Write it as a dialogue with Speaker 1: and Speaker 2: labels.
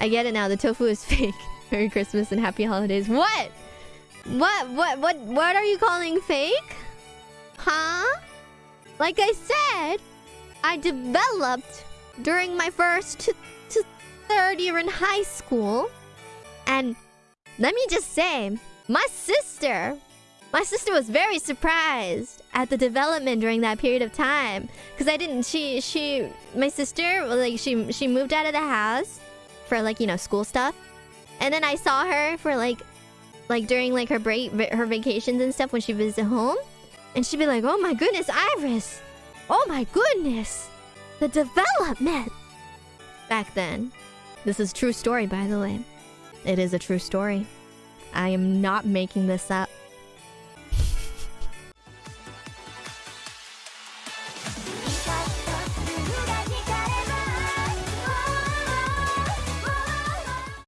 Speaker 1: I get it now. The tofu is fake. Merry Christmas and happy holidays. What? What? What? What? What are you calling fake? Huh? Like I said, I developed during my first to, to third year in high school. And let me just say, my sister, my sister was very surprised at the development during that period of time. Because I didn't, she, she, my sister, like, she, she moved out of the house for, like, you know, school stuff. And then I saw her for, like, like, during, like, her break, her vacations and stuff when she visited home. And she'd be like, oh my goodness, Iris. Oh my goodness. The development. Back then. This is true story, by the way. It is a true story. I am not making this up.